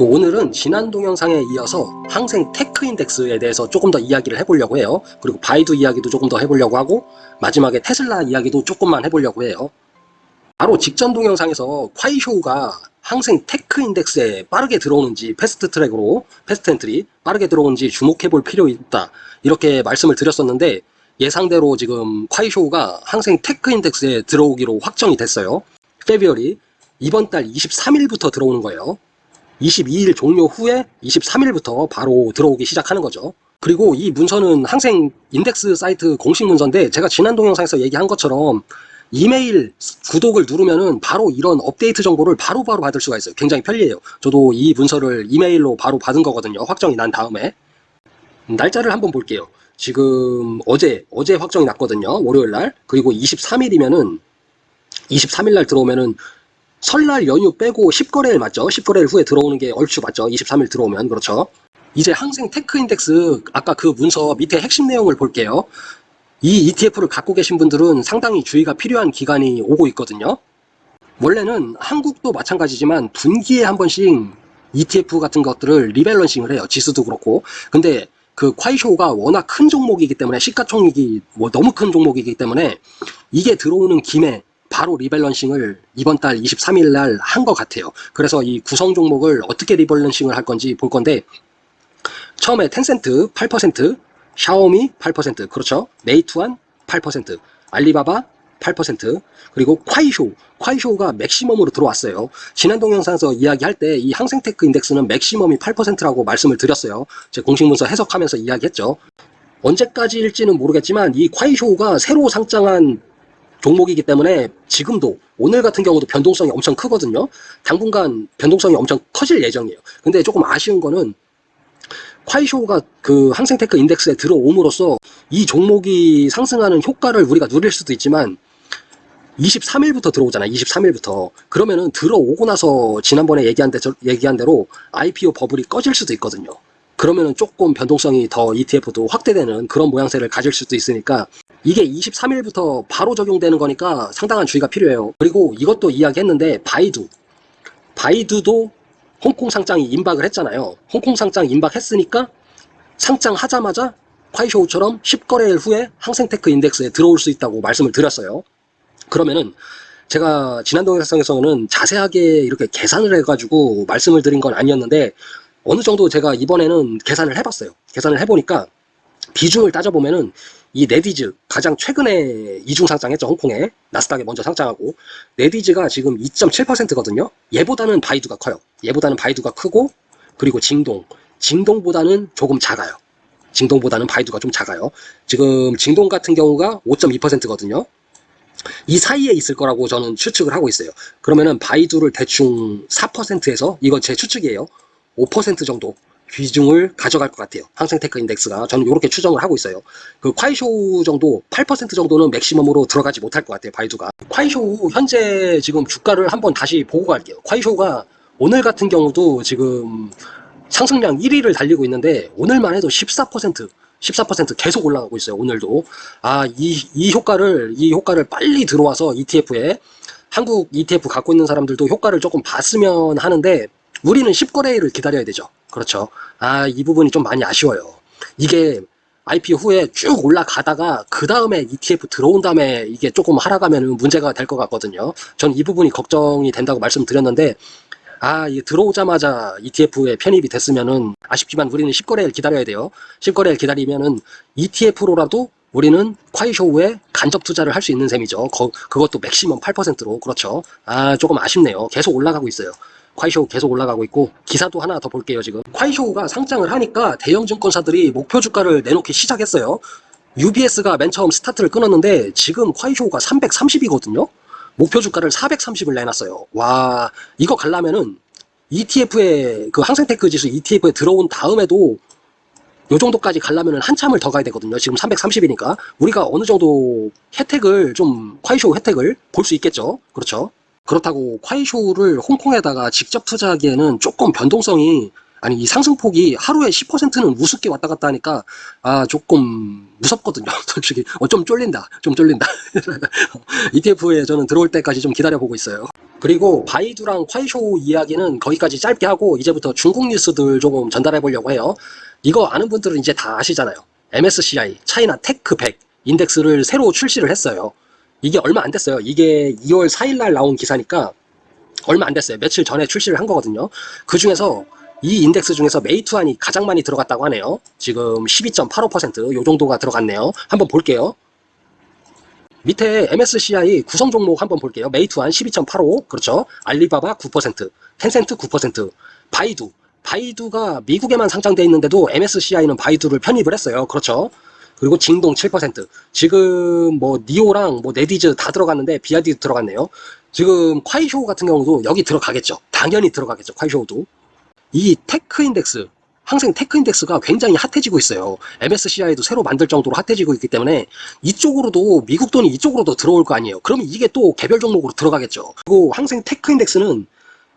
그 오늘은 지난 동영상에 이어서 항셍 테크 인덱스에 대해서 조금 더 이야기를 해보려고 해요. 그리고 바이두 이야기도 조금 더 해보려고 하고 마지막에 테슬라 이야기도 조금만 해보려고 해요. 바로 직전 동영상에서 콰이쇼우가 항셍 테크 인덱스에 빠르게 들어오는지 패스트 트랙으로 fast entry 빠르게 들어오는지 주목해 볼 필요 있다 이렇게 말씀을 드렸었는데 예상대로 지금 콰이쇼우가 항셍 테크 인덱스에 들어오기로 확정이 됐어요. 페비얼이 이번 달 23일부터 들어오는 거예요. 22일 종료 후에 23일부터 바로 들어오기 시작하는 거죠. 그리고 이 문서는 항생 인덱스 사이트 공식 문서인데 제가 지난 동영상에서 얘기한 것처럼 이메일 구독을 누르면은 바로 이런 업데이트 정보를 바로바로 바로 받을 수가 있어요. 굉장히 편리해요. 저도 이 문서를 이메일로 바로 받은 거거든요. 확정이 난 다음에. 날짜를 한번 볼게요. 지금 어제, 어제 확정이 났거든요. 월요일 날. 그리고 23일이면은 23일 날 들어오면은 설날 연휴 빼고 10거래일 맞죠? 10거래일 후에 들어오는 게 얼추 맞죠? 23일 들어오면 그렇죠? 이제 항셍 테크 인덱스 아까 그 문서 밑에 핵심 내용을 볼게요. 이 ETF를 갖고 계신 분들은 상당히 주의가 필요한 기간이 오고 있거든요. 원래는 한국도 마찬가지지만 분기에 한 번씩 ETF 같은 것들을 리밸런싱을 해요. 지수도 그렇고. 근데 그 콰이쇼가 워낙 큰 종목이기 때문에 시가총액이 뭐 너무 큰 종목이기 때문에 이게 들어오는 김에 바로 리밸런싱을 이번 달 23일 날 한 것 같아요. 그래서 이 구성 종목을 어떻게 리밸런싱을 할 건지 볼 건데 처음에 텐센트 8%, 샤오미 8%, 그렇죠. 메이투안 8%, 알리바바 8%, 그리고 콰이쇼, 콰이쇼가 맥시멈으로 들어왔어요. 지난 동영상에서 이야기할 때 이 항셍테크 인덱스는 맥시멈이 8%라고 말씀을 드렸어요. 제 공식 문서 해석하면서 이야기했죠. 언제까지일지는 모르겠지만 이 콰이쇼가 새로 상장한 종목이기 때문에 지금도 오늘 같은 경우도 변동성이 엄청 크거든요. 당분간 변동성이 엄청 커질 예정이에요. 근데 조금 아쉬운 거는 콰이쇼가 그 항생테크 인덱스에 들어옴으로써 이 종목이 상승하는 효과를 우리가 누릴 수도 있지만 23일부터 들어오잖아요. 23일부터. 그러면은 들어오고 나서 지난번에 얘기한, 대, 얘기한 대로 IPO 버블이 꺼질 수도 있거든요. 그러면은 조금 변동성이 더 ETF도 확대되는 그런 모양새를 가질 수도 있으니까 이게 23일부터 바로 적용되는 거니까 상당한 주의가 필요해요. 그리고 이것도 이야기했는데 바이두. 바이두도 홍콩 상장이 임박을 했잖아요. 홍콩 상장 임박했으니까 상장하자마자 콰이쇼우처럼 10거래일 후에 항생테크 인덱스에 들어올 수 있다고 말씀을 드렸어요. 그러면은 제가 지난 동영상에서는 자세하게 이렇게 계산을 해가지고 말씀을 드린 건 아니었는데 어느 정도 제가 이번에는 계산을 해봤어요. 계산을 해보니까 비중을 따져보면은 이 네디즈 가장 최근에 이중 상장했죠 홍콩에. 나스닥에 먼저 상장하고. 네디즈가 지금 2.7%거든요. 얘보다는 바이두가 커요. 얘보다는 바이두가 크고 그리고 징동. 징동보다는 조금 작아요. 징동보다는 바이두가 좀 작아요. 지금 징동 같은 경우가 5.2%거든요. 이 사이에 있을 거라고 저는 추측을 하고 있어요. 그러면은 바이두를 대충 4%에서 이건 제 추측이에요. 5% 정도 비중을 가져갈 것 같아요. 항셍테크 인덱스가 저는 이렇게 추정을 하고 있어요. 그 콰이쇼 정도 8% 정도는 맥시멈으로 들어가지 못할 것 같아요. 바이두가. 콰이쇼 현재 지금 주가를 한번 다시 보고 갈게요. 콰이쇼가 오늘 같은 경우도 지금 상승량 1위를 달리고 있는데 오늘만 해도 14% 14% 계속 올라가고 있어요. 오늘도. 아, 이, 이 효과를, 이 효과를 빨리 들어와서 ETF에 한국 ETF 갖고 있는 사람들도 효과를 조금 봤으면 하는데 우리는 10거래일을 기다려야 되죠. 그렇죠. 아, 이 부분이 좀 많이 아쉬워요. 이게 IPO 후에 쭉 올라가다가 그 다음에 ETF 들어온 다음에 이게 조금 하락하면 문제가 될 것 같거든요. 전 이 부분이 걱정이 된다고 말씀드렸는데 아, 이게 들어오자마자 ETF에 편입이 됐으면은 아쉽지만 우리는 10거래일 기다려야 돼요. 10거래일 기다리면은 ETF로라도 우리는 콰이쇼우에 간접 투자를 할 수 있는 셈이죠. 거, 그것도 맥시멈 8%로. 그렇죠. 아, 조금 아쉽네요. 계속 올라가고 있어요. 콰이쇼우 계속 올라가고 있고 기사도 하나 더 볼게요 지금 콰이쇼우가 상장을 하니까 대형 증권사들이 목표 주가를 내놓기 시작했어요 UBS가 맨 처음 스타트를 끊었는데 지금 콰이쇼우가 330이거든요 목표 주가를 430을 내놨어요 와 이거 갈라면은 ETF에 그 항생테크 지수 ETF에 들어온 다음에도 요 정도까지 가려면 한참을 더 가야 되거든요. 지금 330이니까 우리가 어느 정도 혜택을 좀 콰이쇼 혜택을 볼 수 있겠죠. 그렇죠. 그렇다고 콰이쇼를 홍콩에다가 직접 투자하기에는 조금 변동성이 아니 이 상승폭이 하루에 10%는 우습게 왔다 갔다 하니까 아 조금 무섭거든요. 솔직히. 어, 좀 쫄린다. 좀 쫄린다. ETF에 저는 들어올 때까지 좀 기다려보고 있어요. 그리고 바이두랑 콰이쇼 이야기는 거기까지 짧게 하고 이제부터 중국 뉴스들 조금 전달해 보려고 해요. 이거 아는 분들은 이제 다 아시잖아요. MSCI 차이나 테크 100 인덱스를 새로 출시를 했어요 이게 얼마 안 됐어요 이게 2월 4일 날 나온 기사니까 얼마 안 됐어요 며칠 전에 출시를 한 거거든요 그 중에서 이 인덱스 중에서 메이투안이 가장 많이 들어갔다고 하네요. 지금 12.85%요 정도가 들어갔네요. 한번 볼게요. 밑에 MSCI 구성 종목 한번 볼게요. 메이투안 12.85 그렇죠. 알리바바 9% 텐센트 9% 바이두 바이두가 미국에만 상장되어 있는데도 MSCI는 바이두를 편입을 했어요. 그렇죠. 그리고 징동 7% 지금 뭐 니오랑 뭐 넷이즈 다 들어갔는데 비아디도 들어갔네요. 지금 콰이쇼 같은 경우도 여기 들어가겠죠. 당연히 들어가겠죠. 콰이쇼도. 이 테크 인덱스 항셍 테크 인덱스가 굉장히 핫해지고 있어요. MSCI도 새로 만들 정도로 핫해지고 있기 때문에 이쪽으로도 미국 돈이 이쪽으로도 들어올 거 아니에요. 그러면 이게 또 개별 종목으로 들어가겠죠. 그리고 항셍 테크 인덱스는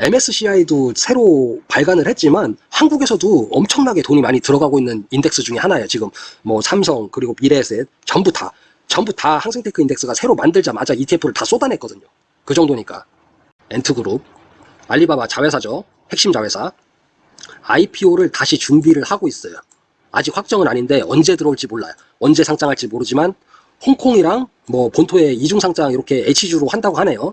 MSCI도 새로 발간을 했지만 한국에서도 엄청나게 돈이 많이 들어가고 있는 인덱스 중에 하나예요. 지금 뭐 삼성 그리고 미래에셋 전부 다 전부 다 항셍테크 인덱스가 새로 만들자마자 ETF를 다 쏟아냈거든요. 그 정도니까 앤트그룹 알리바바 자회사죠. 핵심 자회사 IPO를 다시 준비를 하고 있어요. 아직 확정은 아닌데 언제 들어올지 몰라요. 언제 상장할지 모르지만 홍콩이랑 뭐 본토에 이중 상장 이렇게 H주로 한다고 하네요.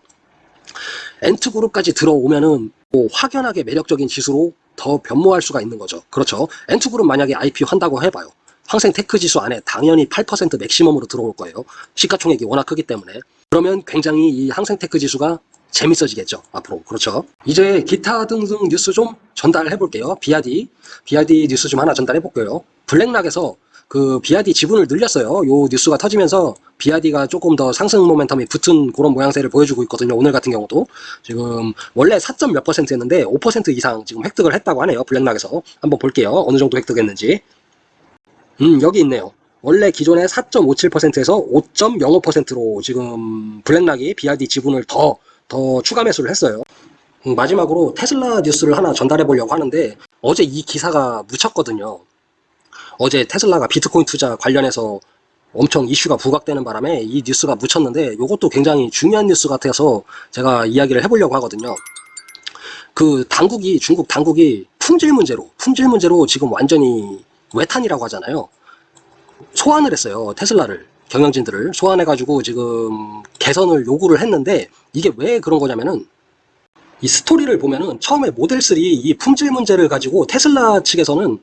앤트 그룹까지 들어오면은 뭐 확연하게 매력적인 지수로 더 변모할 수가 있는 거죠. 그렇죠. 앤트 그룹 만약에 IPO 한다고 해봐요. 항셍 테크 지수 안에 당연히 8% 맥시멈으로 들어올 거예요. 시가총액이 워낙 크기 때문에. 그러면 굉장히 이 항셍 테크 지수가 재밌어지겠죠 앞으로 그렇죠 이제 기타 등등 뉴스 좀 전달해 볼게요 비아디 비아디 뉴스 좀 하나 전달해 볼게요 블랙락에서 그 비아디 지분을 늘렸어요. 요 뉴스가 터지면서 비아디가 조금 더 상승 모멘텀이 붙은 그런 모양새를 보여주고 있거든요 오늘 같은 경우도. 지금 원래 4점 몇 퍼센트였는데 5% 이상 지금 획득을 했다고 하네요 블랙락에서. 한번 볼게요. 어느 정도 획득했는지. 음 여기 있네요. 원래 기존의 4.57%에서 5.05%로 지금 블랙락이 비아디 지분을 더 더 추가 매수를 했어요. 음, 마지막으로 테슬라 뉴스를 하나 전달해 보려고 하는데 어제 이 기사가 묻혔거든요. 어제 테슬라가 비트코인 투자 관련해서 엄청 이슈가 부각되는 바람에 이 뉴스가 묻혔는데 이것도 굉장히 중요한 뉴스 같아서 제가 이야기를 해보려고 하거든요. 그 당국이 중국 당국이 품질 문제로 품질 문제로 지금 완전히 외탄이라고 하잖아요. 소환을 했어요 테슬라를 경영진들을 소환해 가지고 지금 개선을 요구를 했는데 이게 왜 그런 거냐면은 이 스토리를 보면은 처음에 모델3 이 품질 문제를 가지고 테슬라 측에서는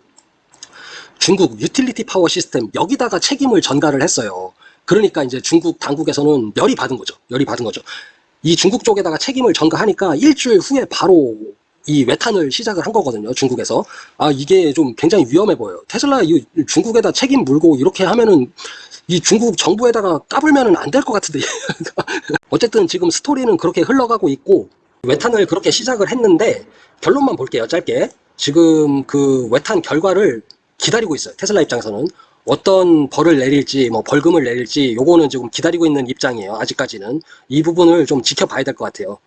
중국 유틸리티 파워 시스템 여기다가 책임을 전가를 했어요. 그러니까 이제 중국 당국에서는 열이 받은 거죠. 열이 받은 거죠. 이 중국 쪽에다가 책임을 전가하니까 일주일 후에 바로 이 웨탄을 시작을 한 거거든요. 중국에서. 아 이게 좀 굉장히 위험해 보여요. 테슬라 이 중국에다 책임 물고 이렇게 하면은 이 중국 정부에다가 까불면은 안 될 것 같은데 어쨌든 지금 스토리는 그렇게 흘러가고 있고 웨탄을 그렇게 시작을 했는데 결론만 볼게요 짧게 지금 그 웨탄 결과를 기다리고 있어요. 테슬라 입장에서는 어떤 벌을 내릴지 뭐 벌금을 내릴지 요거는 지금 기다리고 있는 입장이에요. 아직까지는. 이 부분을 좀 지켜봐야 될 것 같아요.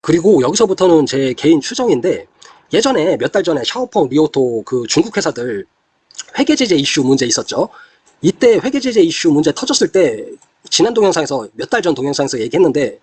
그리고 여기서부터는 제 개인 추정인데 예전에 몇 달 전에 샤오펑 리오토 그 중국 회사들 회계 제재 이슈 문제 있었죠. 이때 회계 제재 이슈 문제 터졌을 때 지난 동영상에서 몇 달 전 동영상에서 얘기했는데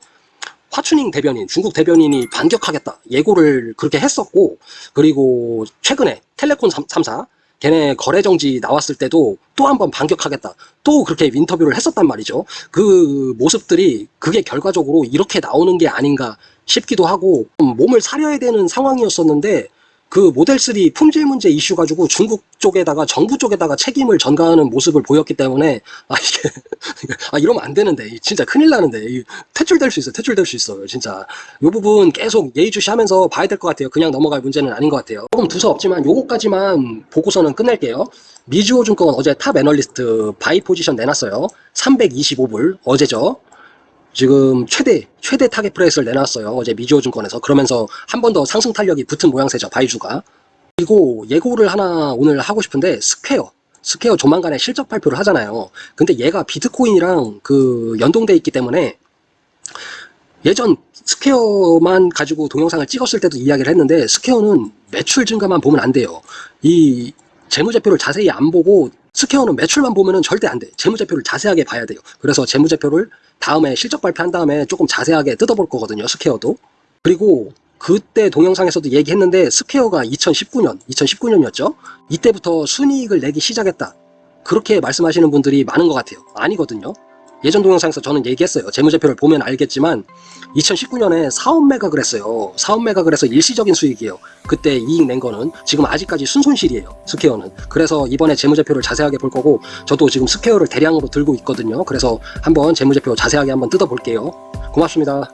화춘잉 대변인, 중국 대변인이 반격하겠다. 예고를 그렇게 했었고 그리고 최근에 텔레콘 3 사 걔네 거래 정지 나왔을 때도 또 한번 반격하겠다. 또 그렇게 인터뷰를 했었단 말이죠. 그 모습들이 그게 결과적으로 이렇게 나오는 게 아닌가 싶기도 하고 몸을 사려야 되는 상황이었었는데 그 모델3 품질 문제 이슈 가지고 중국 쪽에다가 정부 쪽에다가 책임을 전가하는 모습을 보였기 때문에 아 이게 아 이러면 안 되는데. 진짜 큰일 나는데. 퇴출될 수 있어 퇴출될 수 있어요 진짜. 이 부분 계속 예의주시하면서 봐야 될 것 같아요. 그냥 넘어갈 문제는 아닌 것 같아요. 조금 두서없지만 요거까지만 보고서는 끝낼게요. 미즈호 증권 어제 top 애널리스트 buy 포지션 내놨어요. 325불 어제죠 지금 최대 최대 target price를 내놨어요. 어제 미즈호 증권에서. 그러면서 한 번 더 상승 탄력이 붙은 모양새죠 바이주가. 그리고 예고를 하나 오늘 하고 싶은데 스퀘어. 스퀘어 조만간에 실적 발표를 하잖아요. 근데 얘가 비트코인이랑 그 연동돼 있기 때문에 예전 스퀘어만 가지고 동영상을 찍었을 때도 이야기를 했는데 스퀘어는 매출 증가만 보면 안 돼요. 이 재무제표를 자세히 안 보고 스퀘어는 매출만 보면은 절대 안 돼. 재무제표를 자세하게 봐야 돼요. 그래서 재무제표를 다음에 실적 발표한 다음에 조금 자세하게 뜯어볼 거거든요. 스퀘어도. 그리고 그때 동영상에서도 얘기했는데 스퀘어가 2019년, 2019년이었죠. 이때부터 순이익을 내기 시작했다. 그렇게 말씀하시는 분들이 많은 것 같아요. 아니거든요. 예전 동영상에서 저는 얘기했어요. 재무제표를 보면 알겠지만 2019년에 사업 매각을 했어요. 사업 매각을 해서 일시적인 수익이에요. 그때 이익 낸 거는 지금 아직까지 순손실이에요. 스퀘어는. 그래서 이번에 재무제표를 자세하게 볼 거고 저도 지금 스퀘어를 대량으로 들고 있거든요. 그래서 한번 재무제표 자세하게 한번 뜯어볼게요. 고맙습니다.